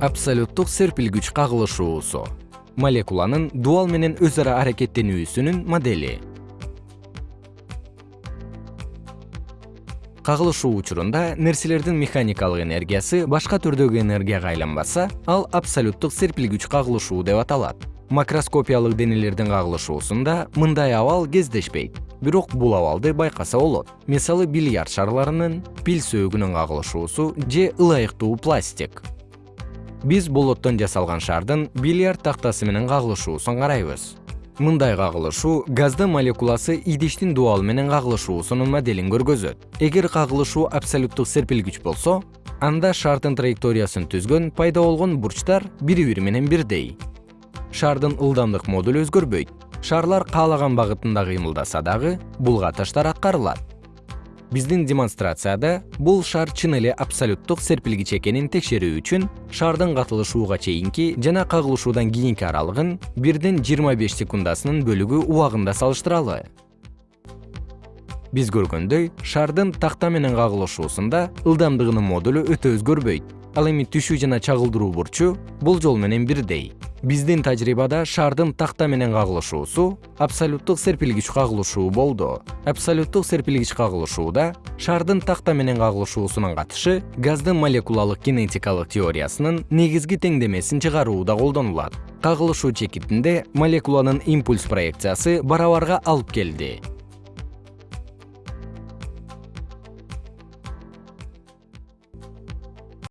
абсолюттук серпилгүч кагылышуусу. Молекуланын дуал менен өз ара аракеттенүүсүнүн модели. Кагылышуу учурунда нерселердин механикалык энергиясы башка түрдөгү энергияга айланбаса ал абсолюттук серпилгүч кагылышуу деп аталат. Макроскопиялык денелердин кагылышуусунда мындай абал кездешпейт бирок бул абалды байкаса болот. Мисалы бильярд шарларынын пил сөөгүнүн кагылышуусу же ылайыктуу пластик биз болоттон жасалган шардын бильярд тактасы менен кагылышуусун карайбыз. Мындай кагылышуу газдын молекуласы идиштин дуалы менен кагылышуусунун моделин көргөзөт. Эгер кагылышуу абсолюттук серпилгүч болсо анда шардын траекториясын түзгөн пайда болгон бурчтар бири бири менен бирдей. Шардын ылдамдык модулу өзгөрбөйт. Шарлар каалаган багытында кыймылдаса дагы бул катыштар аткарылат биздин демонстрацияда бул шар чын эле абсолюттук серпилгич экенин текшерүү үчүн шардын катылышууга чейинки жана кагылышуудан кийинки аралыгын бирден жыйырма беш секундасынын бөлүгү убагында салыштыралы. Биз көргөндөй шардын такта менен кагылышуусунда ылдамдыгынын модулу өтө өзгөрбөйт. Ал эми түшүү жана чагылдыруу бурчу болжол менен бирдей биздин тажрыйбада шардын такта менен кагылышуусу абсолюттук серпилгич кагылышуу болду. Абсолюттук серпилгич кагылышууда шардын такта менен кагылышуусунун катышы газдын молекулалык кинетикалык теориясынын негизги теңдемесин чыгарууда колдонулат. Кагылышуу чекитинде молекуланын импульс проекциясы барабарга алып келди